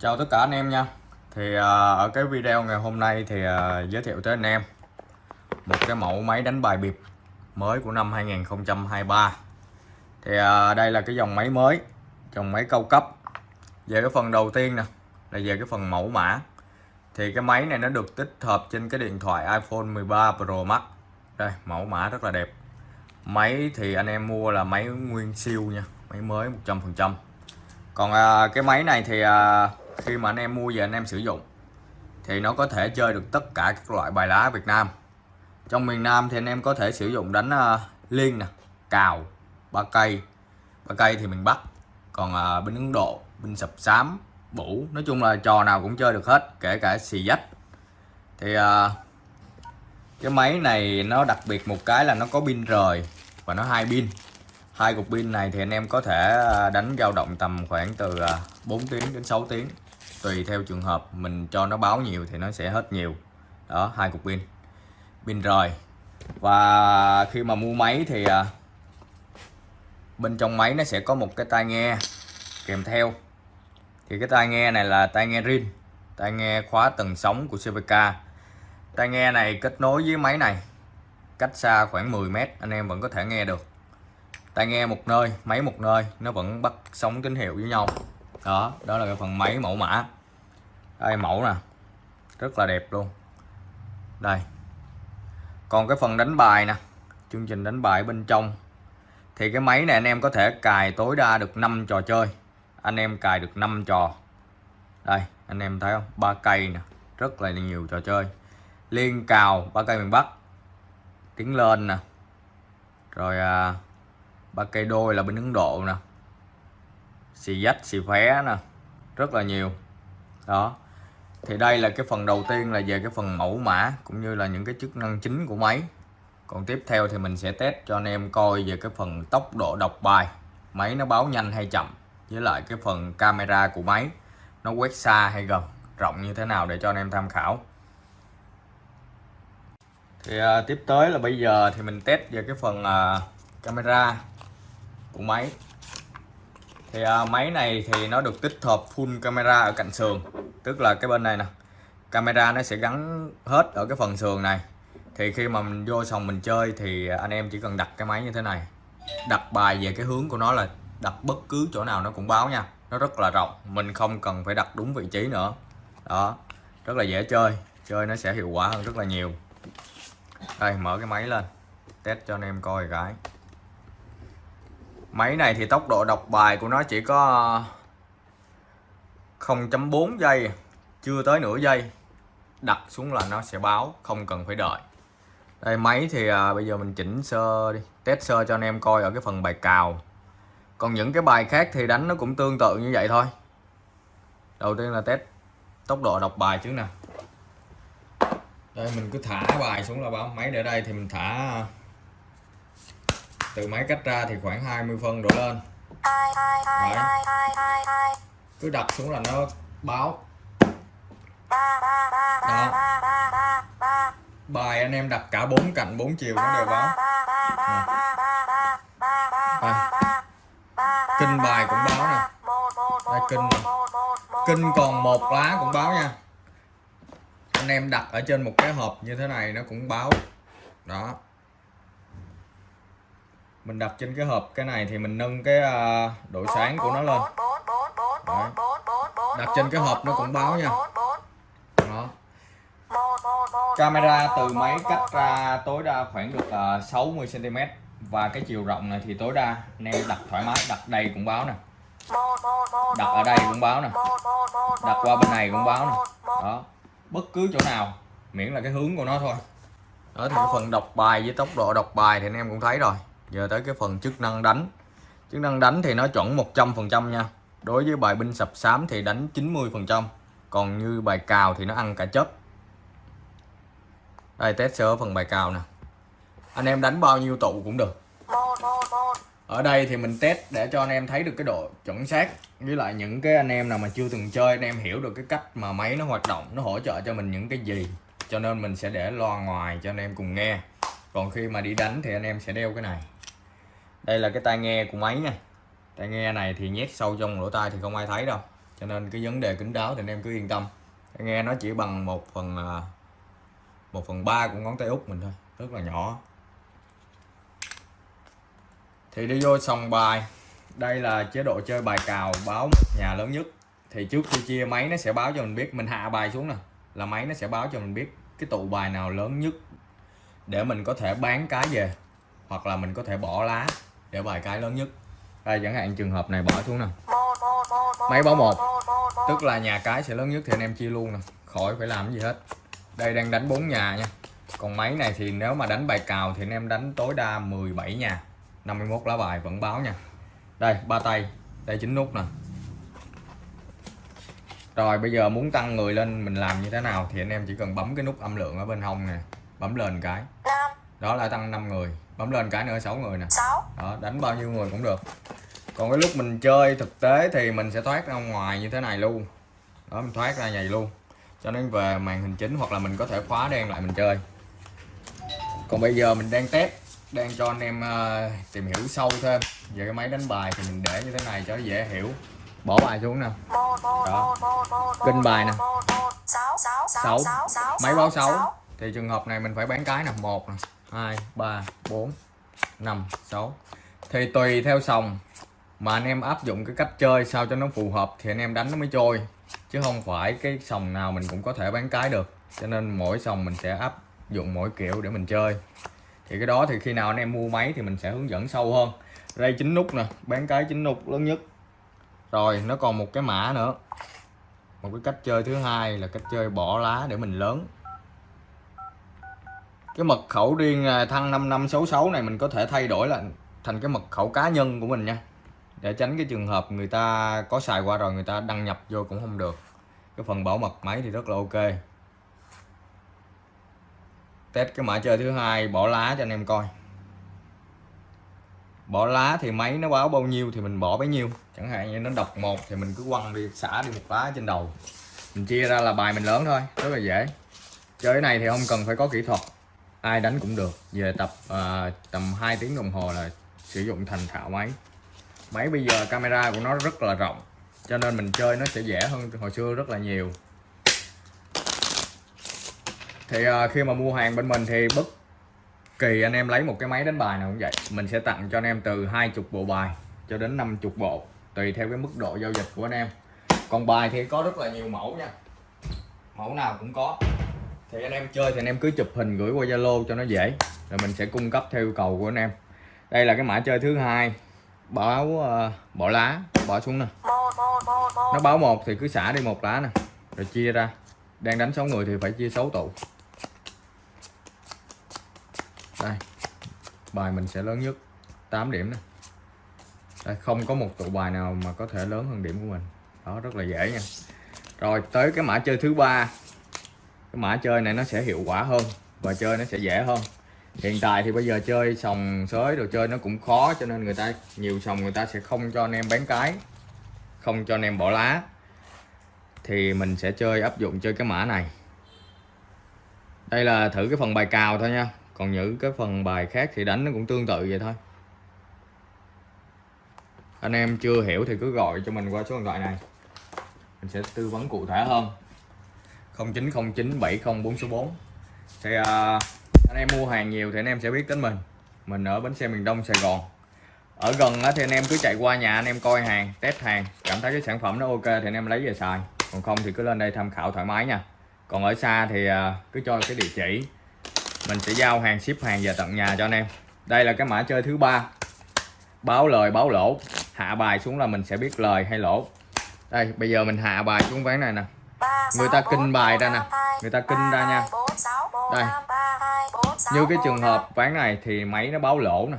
Chào tất cả anh em nha. Thì à, ở cái video ngày hôm nay thì à, giới thiệu tới anh em Một cái mẫu máy đánh bài bịp mới của năm 2023 Thì à, đây là cái dòng máy mới Dòng máy cao cấp. Về cái phần đầu tiên nè Là về cái phần mẫu mã. Thì cái máy này nó được tích hợp trên cái điện thoại iPhone 13 Pro Max. Đây mẫu mã rất là đẹp. Máy thì anh em mua là máy nguyên siêu nha Máy mới 100% còn à, cái máy này thì à, khi mà anh em mua về anh em sử dụng thì nó có thể chơi được tất cả các loại bài lá Việt Nam. Trong miền Nam thì anh em có thể sử dụng đánh uh, liên nè cào ba cây. Ba cây thì miền Bắc còn uh, bên Ấn Độ bên sập sám bủ nói chung là trò nào cũng chơi được hết kể cả xì dách. Thì uh, cái máy này nó đặc biệt một cái là nó có pin rời và nó hai pin. Hai cục pin này thì anh em có thể đánh dao động tầm khoảng từ 4 tiếng đến 6 tiếng tùy theo trường hợp mình cho nó báo nhiều thì nó sẽ hết nhiều. Đó hai cục pin. Pin rời. Và khi mà mua máy thì à, bên trong máy nó sẽ có một cái tai nghe kèm theo. Thì cái tai nghe này là tai nghe rin tai nghe khóa tầng sóng của CVK tai nghe này kết nối với máy này cách xa khoảng 10 mét anh em vẫn có thể nghe được. Tai nghe một nơi máy một nơi nó vẫn bắt sóng tín hiệu với nhau đó đó là cái phần máy mẫu mã. Đây mẫu nè. Rất là đẹp luôn. Đây. Còn cái phần đánh bài nè. Chương trình đánh bài bên trong. Thì cái máy này anh em có thể cài tối đa được 5 trò chơi. Anh em cài được 5 trò. Đây anh em thấy không? Ba cây nè. Rất là nhiều trò chơi. Liên cào ba cây miền Bắc. Tiếng lên nè. Rồi à, ba cây đôi là bên Ấn Độ nè xì dách xì phé nè rất là nhiều. Đó. Thì đây là cái phần đầu tiên là về cái phần mẫu mã cũng như là những cái chức năng chính của máy. Còn tiếp theo thì mình sẽ test cho anh em coi về cái phần tốc độ đọc bài. Máy nó báo nhanh hay chậm với lại cái phần camera của máy nó quét xa hay gần rộng như thế nào để cho anh em tham khảo. Thì à, tiếp tới là bây giờ thì mình test về cái phần à, camera của máy thì à, máy này thì nó được tích hợp full camera ở cạnh sườn. Tức là cái bên này nè camera nó sẽ gắn hết ở cái phần sườn này. Thì khi mà mình vô sòng mình chơi thì anh em chỉ cần đặt cái máy như thế này. Đặt bài về cái hướng của nó là đặt bất cứ chỗ nào nó cũng báo nha. Nó rất là rộng mình không cần phải đặt đúng vị trí nữa. Đó rất là dễ chơi. Chơi nó sẽ hiệu quả hơn rất là nhiều. Đây mở cái máy lên test cho anh em coi cái máy này thì tốc độ đọc bài của nó chỉ có 0.4 giây chưa tới nửa giây. Đặt xuống là nó sẽ báo không cần phải đợi. Đây máy thì à, bây giờ mình chỉnh sơ đi test sơ cho anh em coi ở cái phần bài cào. Còn những cái bài khác thì đánh nó cũng tương tự như vậy thôi. Đầu tiên là test tốc độ đọc bài trước nè. Đây mình cứ thả bài xuống là báo. Máy để đây thì mình thả à, từ máy cách ra thì khoảng 20 phân đổ lên. Đấy. cứ đặt xuống là nó báo. Đó. Bài anh em đặt cả bốn cạnh bốn chiều nó đều báo. À. kinh bài cũng báo nè. Đây, kinh nè. kinh còn một lá cũng báo nha. Anh em đặt ở trên một cái hộp như thế này nó cũng báo. Đó mình đặt trên cái hộp cái này thì mình nâng cái à, độ sáng của nó lên. Đấy. đặt trên cái hộp nó cũng báo nha. Đó. Camera từ máy cách ra tối đa khoảng được à, 60 cm và cái chiều rộng này thì tối đa anh em đặt thoải mái đặt đây cũng báo nè. Đặt ở đây cũng báo nè. Đặt qua bên này cũng báo nè. Đó. Bất cứ chỗ nào, miễn là cái hướng của nó thôi. Đó, thì cái phần đọc bài với tốc độ đọc bài thì anh em cũng thấy rồi giờ tới cái phần chức năng đánh. Chức năng đánh thì nó chuẩn 100% nha. Đối với bài binh sập xám thì đánh 90% còn như bài cào thì nó ăn cả chất đây, test sơ phần bài cào nè. Anh em đánh bao nhiêu tụ cũng được. Ở đây thì mình test để cho anh em thấy được cái độ chuẩn xác. Với lại những cái anh em nào mà chưa từng chơi, anh em hiểu được cái cách mà máy nó hoạt động, nó hỗ trợ cho mình những cái gì. Cho nên mình sẽ để loa ngoài cho anh em cùng nghe. Còn khi mà đi đánh thì anh em sẽ đeo cái này đây là cái tai nghe của máy nha. Tai nghe này thì nhét sâu trong lỗ tai thì không ai thấy đâu. Cho nên cái vấn đề kính đáo thì anh em cứ yên tâm. Nghe nó chỉ bằng một phần à, một phần ba của ngón tay út mình thôi, rất là nhỏ. Thì đi vô sòng bài. Đây là chế độ chơi bài cào báo nhà lớn nhất. Thì trước khi chia, máy nó sẽ báo cho mình biết. Mình hạ bài xuống nè, là máy nó sẽ báo cho mình biết cái tụ bài nào lớn nhất để mình có thể bán cái về, hoặc là mình có thể bỏ lá để bài cái lớn nhất. Đây chẳng hạn trường hợp này bỏ xuống nè máy báo một. tức là nhà cái sẽ lớn nhất thì anh em chia luôn nè. Khỏi phải làm gì hết. Đây đang đánh 4 nhà nha. Còn máy này thì nếu mà đánh bài cào thì anh em đánh tối đa 17 nhà. 51 lá bài vẫn báo nha. Đây ba tay. Đây chín nút nè. Rồi bây giờ muốn tăng người lên mình làm như thế nào thì anh em chỉ cần bấm cái nút âm lượng ở bên hông nè. Bấm lên cái. Đó là tăng 5 người. Bấm lên cái nữa 6 người nè đó đánh bao nhiêu người cũng được. Còn cái lúc mình chơi thực tế thì mình sẽ thoát ra ngoài như thế này luôn. Đó mình thoát ra nhầy luôn. Cho nên về màn hình chính hoặc là mình có thể khóa đen lại mình chơi. Còn bây giờ mình đang test đang cho anh em uh, tìm hiểu sâu thêm về cái máy đánh bài thì mình để như thế này cho dễ hiểu. Bỏ bài xuống nè. Đó. Kinh bài nè. 6 máy báo 6 thì trường hợp này mình phải bán cái nè. 1 nè. 2 3 4 5 6 thì tùy theo sòng. Mà anh em áp dụng cái cách chơi sao cho nó phù hợp thì anh em đánh nó mới trôi. Chứ không phải cái sòng nào mình cũng có thể bán cái được. Cho nên mỗi sòng mình sẽ áp dụng mỗi kiểu để mình chơi. Thì cái đó thì khi nào anh em mua máy thì mình sẽ hướng dẫn sâu hơn. Đây chín nút nè, bán cái chín nút lớn nhất. Rồi, nó còn một cái mã nữa. Một cái cách chơi thứ hai là cách chơi bỏ lá để mình lớn cái mật khẩu riêng à, thăng 5566 này mình có thể thay đổi là thành cái mật khẩu cá nhân của mình nha. Để tránh cái trường hợp người ta có xài qua rồi người ta đăng nhập vô cũng không được. Cái phần bảo mật máy thì rất là ok. Test cái mã chơi thứ hai, bỏ lá cho anh em coi. Bỏ lá thì máy nó báo bao nhiêu thì mình bỏ bấy nhiêu. Chẳng hạn như nó đọc một thì mình cứ quăng đi, xả đi một lá trên đầu. Mình chia ra là bài mình lớn thôi, rất là dễ. Chơi cái này thì không cần phải có kỹ thuật ai đánh cũng được. Về tập uh, tầm 2 tiếng đồng hồ là sử dụng thành thạo máy. Máy bây giờ camera của nó rất là rộng cho nên mình chơi nó sẽ dễ hơn hồi xưa rất là nhiều. Thì uh, khi mà mua hàng bên mình thì bất kỳ anh em lấy một cái máy đánh bài nào cũng vậy. Mình sẽ tặng cho anh em từ 20 bộ bài cho đến 50 bộ tùy theo cái mức độ giao dịch của anh em. Còn bài thì có rất là nhiều mẫu nha. Mẫu nào cũng có thì anh em chơi thì anh em cứ chụp hình gửi qua Zalo cho nó dễ. Rồi mình sẽ cung cấp theo yêu cầu của anh em. Đây là cái mã chơi thứ hai. Báo uh, bỏ lá bỏ xuống nè. Nó báo một thì cứ xả đi một lá nè. Rồi chia ra. Đang đánh 6 người thì phải chia 6 tụ. Đây. Bài mình sẽ lớn nhất. 8 điểm nè. Đây, không có một tụ bài nào mà có thể lớn hơn điểm của mình. Đó rất là dễ nha. Rồi tới cái mã chơi thứ ba cái mã chơi này nó sẽ hiệu quả hơn và chơi nó sẽ dễ hơn. Hiện tại thì bây giờ chơi sòng sới đồ chơi nó cũng khó cho nên người ta, nhiều sòng người ta sẽ không cho anh em bán cái, không cho anh em bỏ lá. Thì mình sẽ chơi, áp dụng chơi cái mã này. Đây là thử cái phần bài cào thôi nha. Còn những cái phần bài khác thì đánh nó cũng tương tự vậy thôi. Anh em chưa hiểu thì cứ gọi cho mình qua số điện thoại này. Mình sẽ tư vấn cụ thể hơn. 0909 70 số 4 thì uh, anh em mua hàng nhiều thì anh em sẽ biết đến mình. Mình ở bến xe miền Đông Sài Gòn. Ở gần thì anh em cứ chạy qua nhà anh em coi hàng test hàng cảm thấy cái sản phẩm nó ok thì anh em lấy về xài. Còn không thì cứ lên đây tham khảo thoải mái nha. Còn ở xa thì uh, cứ cho cái địa chỉ. Mình sẽ giao hàng ship hàng về tận nhà cho anh em. Đây là cái mã chơi thứ ba. Báo lời báo lỗ. Hạ bài xuống là mình sẽ biết lời hay lỗ. Đây bây giờ mình hạ bài xuống ván này nè người ta kinh bài ra nè. Người ta kinh ra nha. Đây. Như cái trường hợp ván này thì máy nó báo lỗ nè.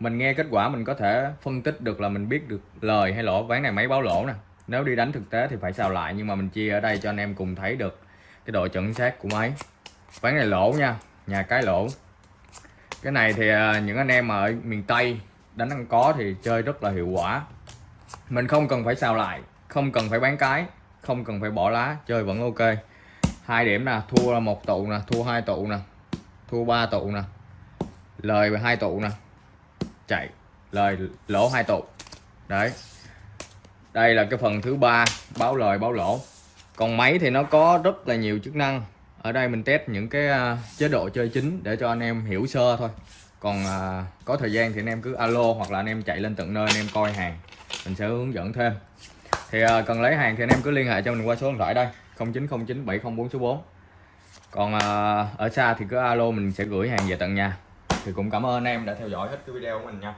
Mình nghe kết quả mình có thể phân tích được là mình biết được lời hay lỗ ván này máy báo lỗ nè. Nếu đi đánh thực tế thì phải xào lại, nhưng mà mình chia ở đây cho anh em cùng thấy được cái độ chuẩn xác của máy. Ván này lỗ nha, nhà cái lỗ. Cái này thì à, những anh em ở miền Tây đánh ăn có thì chơi rất là hiệu quả. Mình không cần phải xào lại, không cần phải bán cái không cần phải bỏ lá chơi vẫn ok. Hai điểm nè thua là một tụ nè thua hai tụ nè thua ba tụ nè. Lời hai tụ nè. Chạy lời lỗ hai tụ. Đấy. Đây là cái phần thứ ba báo lời báo lỗ. Còn máy thì nó có rất là nhiều chức năng. Ở đây mình test những cái à, chế độ chơi chính để cho anh em hiểu sơ thôi. Còn à, có thời gian thì anh em cứ alo hoặc là anh em chạy lên tận nơi anh em coi hàng. Mình sẽ hướng dẫn thêm thì uh, cần lấy hàng thì anh em cứ liên hệ cho mình qua số điện thoại đây 0909 704 số 4 còn uh, ở xa thì cứ alo mình sẽ gửi hàng về tận nhà. Thì cũng cảm ơn anh em đã theo dõi hết cái video của mình nha.